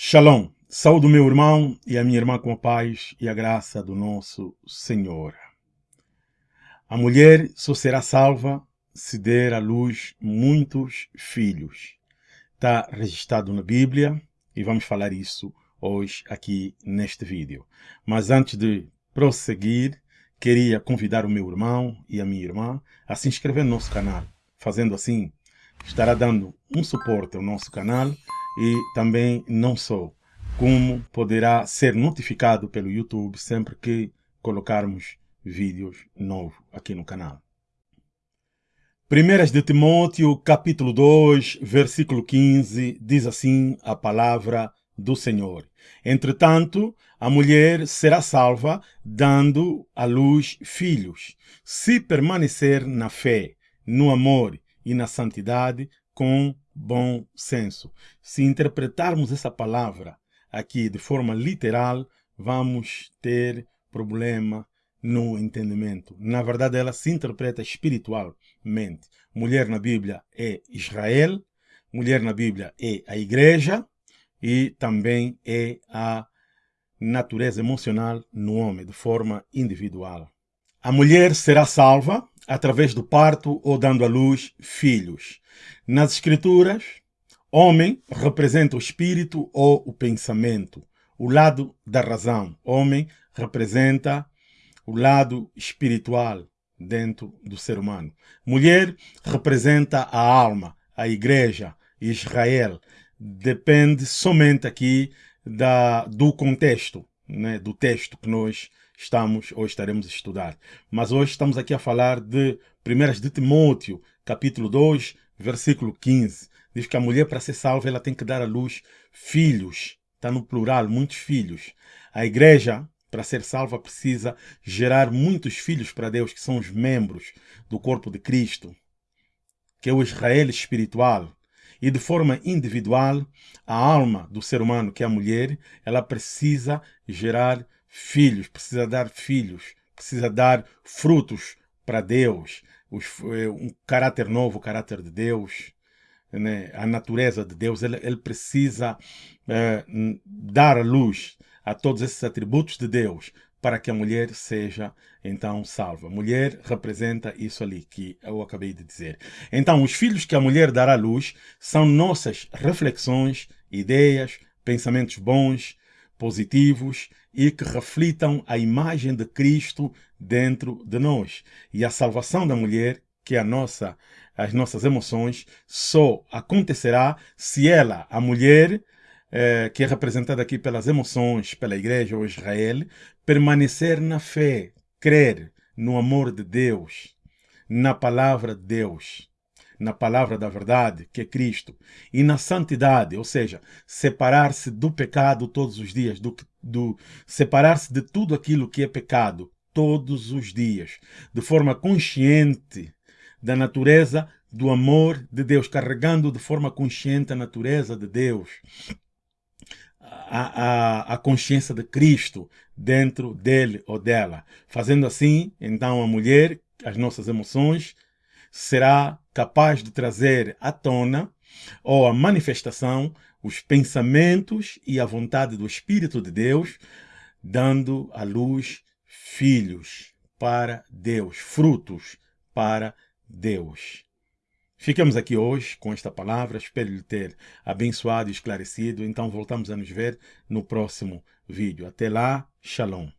Shalom. Saúde o meu irmão e a minha irmã com a paz e a graça do nosso Senhor. A mulher só será salva se der à luz muitos filhos. Está registrado na Bíblia e vamos falar isso hoje aqui neste vídeo. Mas antes de prosseguir, queria convidar o meu irmão e a minha irmã a se inscrever no nosso canal. Fazendo assim, estará dando um suporte ao nosso canal e também não só, como poderá ser notificado pelo YouTube sempre que colocarmos vídeos novos aqui no canal. Primeiras de Timóteo, capítulo 2, versículo 15, diz assim a palavra do Senhor. Entretanto, a mulher será salva, dando à luz filhos, se permanecer na fé, no amor e na santidade, com bom senso. Se interpretarmos essa palavra aqui de forma literal, vamos ter problema no entendimento. Na verdade, ela se interpreta espiritualmente. Mulher na Bíblia é Israel, mulher na Bíblia é a igreja e também é a natureza emocional no homem, de forma individual. A mulher será salva através do parto ou dando à luz filhos. Nas Escrituras, homem representa o espírito ou o pensamento, o lado da razão. Homem representa o lado espiritual dentro do ser humano. Mulher representa a alma, a igreja, Israel. Depende somente aqui da, do contexto, né, do texto que nós estamos ou estaremos a estudar. Mas hoje estamos aqui a falar de 1 de Timóteo, capítulo 2, versículo 15. Diz que a mulher, para ser salva, ela tem que dar à luz filhos. Está no plural, muitos filhos. A igreja, para ser salva, precisa gerar muitos filhos para Deus, que são os membros do corpo de Cristo, que é o Israel espiritual. E de forma individual, a alma do ser humano, que é a mulher, ela precisa gerar filhos, precisa dar filhos, precisa dar frutos para Deus, eh, um caráter novo, o caráter de Deus, né? a natureza de Deus, ele, ele precisa é, dar luz a todos esses atributos de Deus para que a mulher seja então salva. Mulher representa isso ali que eu acabei de dizer. Então, os filhos que a mulher dará à luz são nossas reflexões, ideias, pensamentos bons, positivos e que reflitam a imagem de Cristo dentro de nós. E a salvação da mulher, que é a nossa, as nossas emoções, só acontecerá se ela, a mulher, eh, que é representada aqui pelas emoções, pela igreja ou Israel, permanecer na fé, crer no amor de Deus, na palavra de Deus na palavra da verdade, que é Cristo, e na santidade, ou seja, separar-se do pecado todos os dias, do, do separar-se de tudo aquilo que é pecado todos os dias, de forma consciente da natureza do amor de Deus, carregando de forma consciente a natureza de Deus, a, a, a consciência de Cristo dentro dele ou dela. Fazendo assim, então, a mulher, as nossas emoções, será capaz de trazer à tona ou à manifestação os pensamentos e a vontade do Espírito de Deus, dando à luz filhos para Deus, frutos para Deus. Ficamos aqui hoje com esta palavra, espero lhe ter abençoado e esclarecido. Então voltamos a nos ver no próximo vídeo. Até lá, Shalom.